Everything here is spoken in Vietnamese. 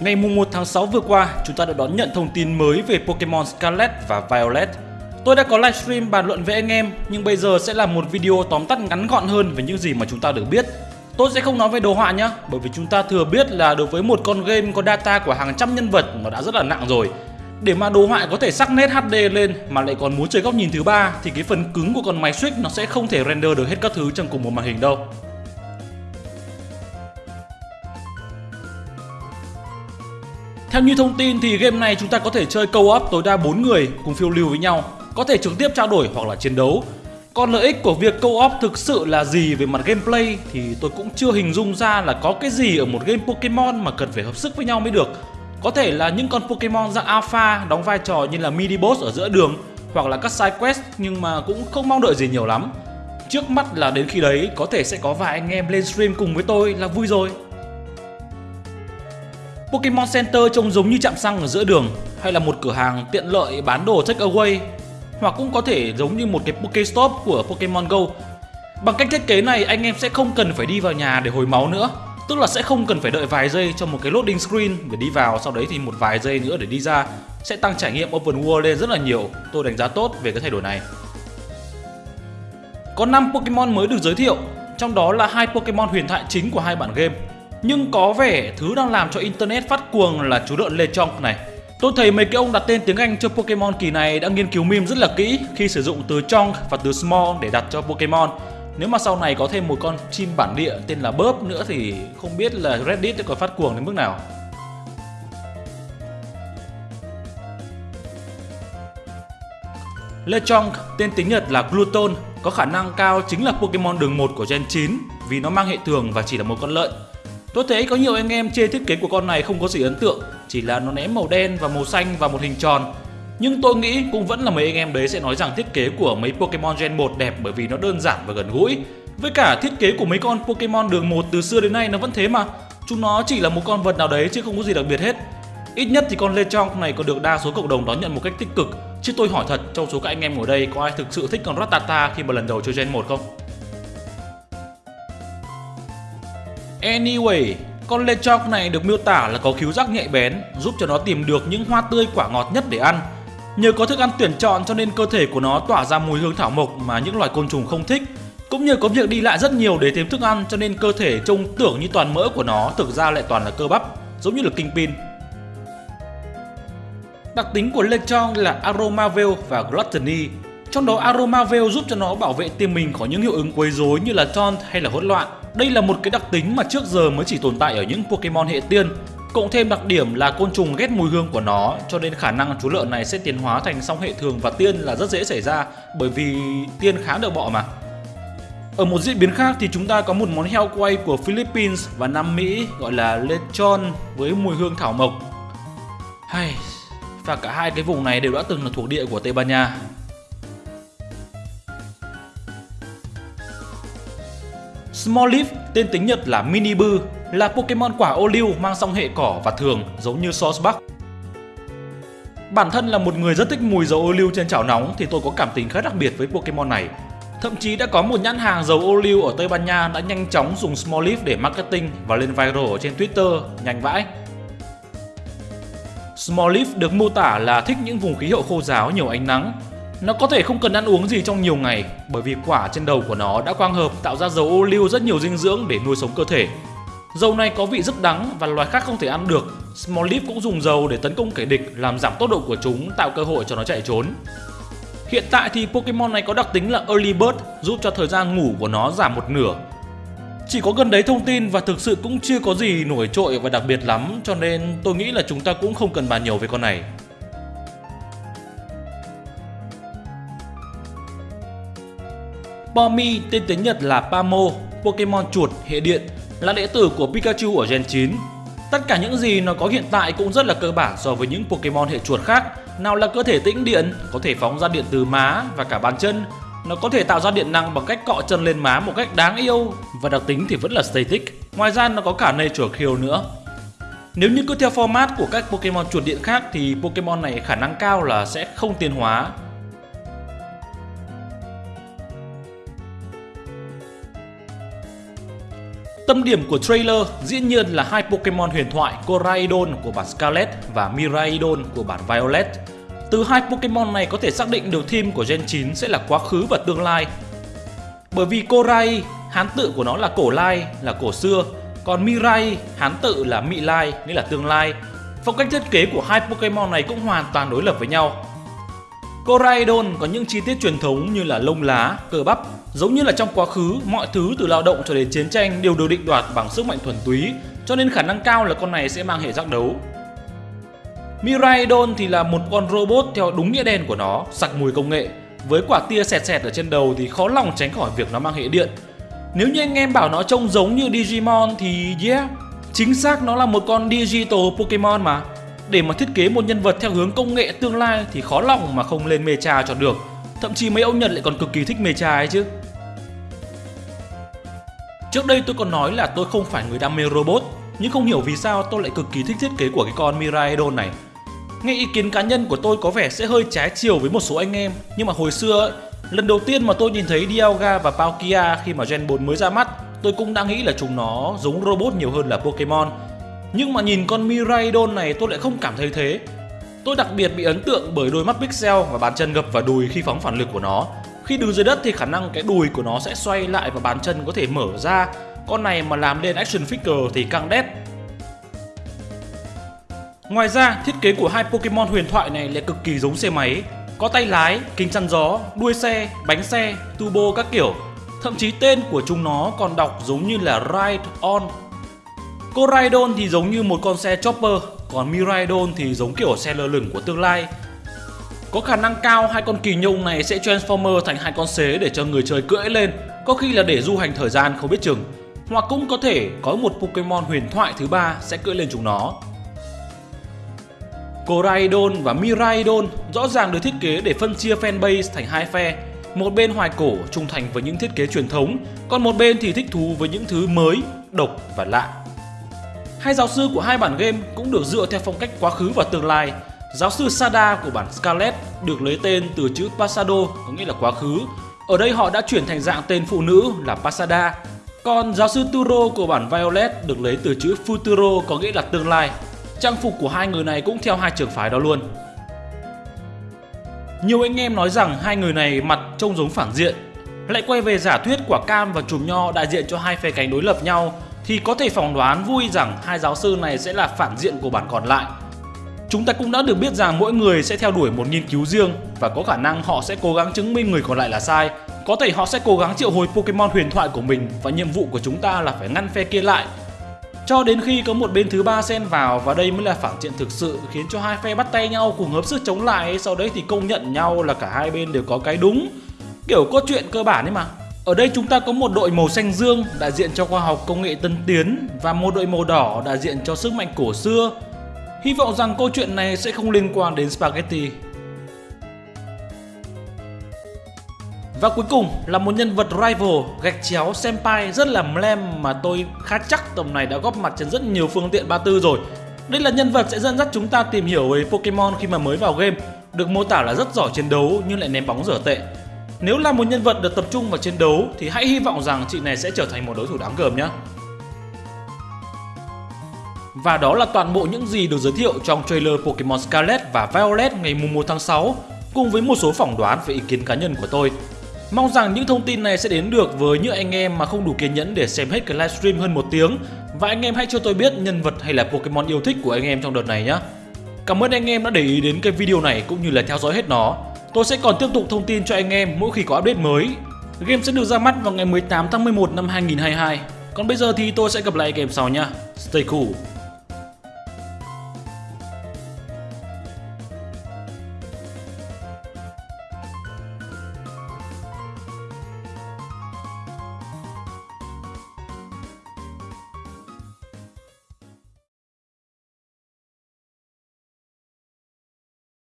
Ngày 1 tháng 6 vừa qua, chúng ta đã đón nhận thông tin mới về Pokemon Scarlet và Violet. Tôi đã có livestream bàn luận với anh em, nhưng bây giờ sẽ là một video tóm tắt ngắn gọn hơn về những gì mà chúng ta được biết. Tôi sẽ không nói về đồ họa nhé, bởi vì chúng ta thừa biết là đối với một con game có data của hàng trăm nhân vật nó đã rất là nặng rồi. Để mà đồ họa có thể sắc nét HD lên mà lại còn muốn chơi góc nhìn thứ ba thì cái phần cứng của con máy Switch nó sẽ không thể render được hết các thứ trong cùng một màn hình đâu. Theo như thông tin thì game này chúng ta có thể chơi co-op tối đa 4 người cùng phiêu lưu với nhau, có thể trực tiếp trao đổi hoặc là chiến đấu. Còn lợi ích của việc co-op thực sự là gì về mặt gameplay thì tôi cũng chưa hình dung ra là có cái gì ở một game Pokemon mà cần phải hợp sức với nhau mới được. Có thể là những con Pokemon dạng Alpha đóng vai trò như là mini boss ở giữa đường hoặc là các side quest nhưng mà cũng không mong đợi gì nhiều lắm. Trước mắt là đến khi đấy có thể sẽ có vài anh em lên stream cùng với tôi là vui rồi. Pokemon Center trông giống như trạm xăng ở giữa đường, hay là một cửa hàng tiện lợi bán đồ take away, hoặc cũng có thể giống như một cái Pokestop của Pokemon Go. Bằng cách thiết kế này, anh em sẽ không cần phải đi vào nhà để hồi máu nữa, Tức là sẽ không cần phải đợi vài giây cho một cái loading screen để đi vào, Sau đấy thì một vài giây nữa để đi ra, Sẽ tăng trải nghiệm open world lên rất là nhiều. Tôi đánh giá tốt về cái thay đổi này. Có 5 Pokemon mới được giới thiệu, Trong đó là hai Pokemon huyền thoại chính của hai bản game nhưng có vẻ thứ đang làm cho Internet phát cuồng là chú lợn Lechonk này. Tôi thấy mấy cái ông đặt tên tiếng Anh cho Pokemon kỳ này đã nghiên cứu meme rất là kỹ khi sử dụng từ Chonk và từ Small để đặt cho Pokemon. Nếu mà sau này có thêm một con chim bản địa tên là Burp nữa thì không biết là Reddit có phát cuồng đến mức nào. Lechonk, tên tiếng Nhật là Gluton, có khả năng cao chính là Pokemon đường 1 của Gen 9 vì nó mang hệ thường và chỉ là một con lợn. Tôi thấy có nhiều anh em chê thiết kế của con này không có gì ấn tượng, chỉ là nó ném màu đen và màu xanh và một hình tròn. Nhưng tôi nghĩ cũng vẫn là mấy anh em đấy sẽ nói rằng thiết kế của mấy Pokemon Gen 1 đẹp bởi vì nó đơn giản và gần gũi. Với cả thiết kế của mấy con Pokemon đường 1 từ xưa đến nay nó vẫn thế mà. Chúng nó chỉ là một con vật nào đấy chứ không có gì đặc biệt hết. Ít nhất thì con Lechonk này còn được đa số cộng đồng đón nhận một cách tích cực. Chứ tôi hỏi thật, trong số các anh em ngồi đây có ai thực sự thích con Rattata khi mà lần đầu chơi Gen 1 không? Anyway, con Lechonk này được miêu tả là có khiếu giác nhạy bén, giúp cho nó tìm được những hoa tươi quả ngọt nhất để ăn. Nhờ có thức ăn tuyển chọn cho nên cơ thể của nó tỏa ra mùi hương thảo mộc mà những loài côn trùng không thích. Cũng như có việc đi lại rất nhiều để tìm thức ăn cho nên cơ thể trông tưởng như toàn mỡ của nó thực ra lại toàn là cơ bắp, giống như là Kingpin. Đặc tính của Lechonk là Aromaville và Gluttony. Trong đó Aromaville giúp cho nó bảo vệ tim mình khỏi những hiệu ứng quấy rối như là taunt hay là hỗn loạn. Đây là một cái đặc tính mà trước giờ mới chỉ tồn tại ở những Pokemon hệ tiên. Cộng thêm đặc điểm là côn trùng ghét mùi hương của nó cho nên khả năng chú lợn này sẽ tiến hóa thành song hệ thường và tiên là rất dễ xảy ra bởi vì tiên khá được bọ mà. Ở một diễn biến khác thì chúng ta có một món heo quay của Philippines và Nam Mỹ gọi là lechon với mùi hương thảo mộc. Hay, và cả hai cái vùng này đều đã từng là thuộc địa của Tây Ban Nha. Smoliv, tên tiếng Nhật là Minibu, là Pokemon quả ô liu mang song hệ cỏ và thường giống như Sourcebuck. Bản thân là một người rất thích mùi dầu ô liu trên chảo nóng thì tôi có cảm tình khá đặc biệt với Pokemon này. Thậm chí đã có một nhãn hàng dầu ô liu ở Tây Ban Nha đã nhanh chóng dùng Smoliv để marketing và lên viral ở trên Twitter, nhanh vãi. Smoliv được mô tả là thích những vùng khí hậu khô giáo nhiều ánh nắng, nó có thể không cần ăn uống gì trong nhiều ngày, bởi vì quả trên đầu của nó đã quang hợp, tạo ra dầu ô liu rất nhiều dinh dưỡng để nuôi sống cơ thể. Dầu này có vị rất đắng và loài khác không thể ăn được. Smoliv cũng dùng dầu để tấn công kẻ địch, làm giảm tốc độ của chúng, tạo cơ hội cho nó chạy trốn. Hiện tại thì Pokemon này có đặc tính là Early Bird, giúp cho thời gian ngủ của nó giảm một nửa. Chỉ có gần đấy thông tin và thực sự cũng chưa có gì nổi trội và đặc biệt lắm, cho nên tôi nghĩ là chúng ta cũng không cần bàn nhiều về con này. Pomi tên tiếng Nhật là Pamo, Pokemon chuột hệ điện, là đệ tử của Pikachu ở Gen 9. Tất cả những gì nó có hiện tại cũng rất là cơ bản so với những Pokemon hệ chuột khác. Nào là cơ thể tĩnh điện, có thể phóng ra điện từ má và cả bàn chân. Nó có thể tạo ra điện năng bằng cách cọ chân lên má một cách đáng yêu và đặc tính thì vẫn là static. Ngoài ra nó có cả Nature Kill nữa. Nếu như cứ theo format của các Pokemon chuột điện khác thì Pokemon này khả năng cao là sẽ không tiến hóa Tâm điểm của trailer dĩ nhiên là hai Pokemon huyền thoại Coraidon của bản Scarlet và Miraidon của bản Violet. Từ hai Pokemon này có thể xác định được theme của Gen 9 sẽ là quá khứ và tương lai. Bởi vì Korai, hán tự của nó là cổ lai, là cổ xưa, còn Mirai, hán tự là mị lai, nghĩa là tương lai. Phong cách thiết kế của hai Pokemon này cũng hoàn toàn đối lập với nhau. Coraidon có những chi tiết truyền thống như là lông lá, cơ bắp, giống như là trong quá khứ, mọi thứ từ lao động cho đến chiến tranh đều được định đoạt bằng sức mạnh thuần túy, cho nên khả năng cao là con này sẽ mang hệ giác đấu. Miraidon thì là một con robot theo đúng nghĩa đen của nó, sặc mùi công nghệ. Với quả tia sẹt sẹt ở trên đầu thì khó lòng tránh khỏi việc nó mang hệ điện. Nếu như anh em bảo nó trông giống như Digimon thì yeah, chính xác nó là một con digital Pokemon mà. Để mà thiết kế một nhân vật theo hướng công nghệ tương lai thì khó lòng mà không lên mecha cho được. Thậm chí mấy ông Nhật lại còn cực kỳ thích mecha ấy chứ. Trước đây tôi còn nói là tôi không phải người đam mê robot, nhưng không hiểu vì sao tôi lại cực kỳ thích thiết kế của cái con Miraidon này. Nghe ý kiến cá nhân của tôi có vẻ sẽ hơi trái chiều với một số anh em, nhưng mà hồi xưa ấy, lần đầu tiên mà tôi nhìn thấy Dialga và Palkia khi mà Gen 4 mới ra mắt, tôi cũng đã nghĩ là chúng nó giống robot nhiều hơn là Pokemon nhưng mà nhìn con Miraidon này tôi lại không cảm thấy thế. Tôi đặc biệt bị ấn tượng bởi đôi mắt pixel và bàn chân gập vào đùi khi phóng phản lực của nó. Khi đứng dưới đất thì khả năng cái đùi của nó sẽ xoay lại và bàn chân có thể mở ra. Con này mà làm lên action figure thì căng đét. Ngoài ra, thiết kế của hai Pokemon huyền thoại này lại cực kỳ giống xe máy. Có tay lái, kính chắn gió, đuôi xe, bánh xe, turbo các kiểu. Thậm chí tên của chúng nó còn đọc giống như là Ride On Coraidon thì giống như một con xe chopper, còn Miraidon thì giống kiểu xe lơ lửng của tương lai. Có khả năng cao hai con kỳ nhông này sẽ transformer thành hai con xế để cho người chơi cưỡi lên, có khi là để du hành thời gian không biết chừng. Hoặc cũng có thể có một Pokemon huyền thoại thứ ba sẽ cưỡi lên chúng nó. Coraidon và Miraidon rõ ràng được thiết kế để phân chia fanbase thành hai phe. Một bên hoài cổ trung thành với những thiết kế truyền thống, còn một bên thì thích thú với những thứ mới, độc và lạ. Hai giáo sư của hai bản game cũng được dựa theo phong cách quá khứ và tương lai. Giáo sư Sada của bản Scarlet được lấy tên từ chữ Pasado có nghĩa là quá khứ. Ở đây họ đã chuyển thành dạng tên phụ nữ là Pasada. Còn giáo sư Turo của bản Violet được lấy từ chữ Futuro có nghĩa là tương lai. Trang phục của hai người này cũng theo hai trường phái đó luôn. Nhiều anh em nói rằng hai người này mặt trông giống phản diện, lại quay về giả thuyết quả cam và chùm nho đại diện cho hai phe cánh đối lập nhau thì có thể phỏng đoán vui rằng hai giáo sư này sẽ là phản diện của bản còn lại. Chúng ta cũng đã được biết rằng mỗi người sẽ theo đuổi một nghiên cứu riêng và có khả năng họ sẽ cố gắng chứng minh người còn lại là sai. Có thể họ sẽ cố gắng triệu hồi Pokemon huyền thoại của mình và nhiệm vụ của chúng ta là phải ngăn phe kia lại. Cho đến khi có một bên thứ ba xen vào và đây mới là phản diện thực sự khiến cho hai phe bắt tay nhau cùng hợp sức chống lại, sau đấy thì công nhận nhau là cả hai bên đều có cái đúng. Kiểu có chuyện cơ bản ấy mà. Ở đây chúng ta có một đội màu xanh dương đại diện cho khoa học công nghệ tân tiến và một đội màu đỏ đại diện cho sức mạnh cổ xưa. Hy vọng rằng câu chuyện này sẽ không liên quan đến Spaghetti. Và cuối cùng là một nhân vật rival gạch chéo senpai rất là mlem mà tôi khá chắc tầm này đã góp mặt trên rất nhiều phương tiện 34 rồi. Đây là nhân vật sẽ dẫn dắt chúng ta tìm hiểu về Pokemon khi mà mới vào game, được mô tả là rất giỏi chiến đấu nhưng lại ném bóng dở tệ. Nếu là một nhân vật được tập trung vào chiến đấu, thì hãy hy vọng rằng chị này sẽ trở thành một đối thủ đáng gờm nhé. Và đó là toàn bộ những gì được giới thiệu trong trailer Pokemon Scarlet và Violet ngày 1 tháng 6 cùng với một số phỏng đoán về ý kiến cá nhân của tôi. Mong rằng những thông tin này sẽ đến được với những anh em mà không đủ kiên nhẫn để xem hết cái livestream hơn một tiếng, và anh em hãy cho tôi biết nhân vật hay là Pokemon yêu thích của anh em trong đợt này nhé. Cảm ơn anh em đã để ý đến cái video này, cũng như là theo dõi hết nó. Tôi sẽ còn tiếp tục thông tin cho anh em mỗi khi có update mới. Game sẽ được ra mắt vào ngày 18 tháng 11 năm 2022. Còn bây giờ thì tôi sẽ gặp lại anh em sau nha. Stay cool.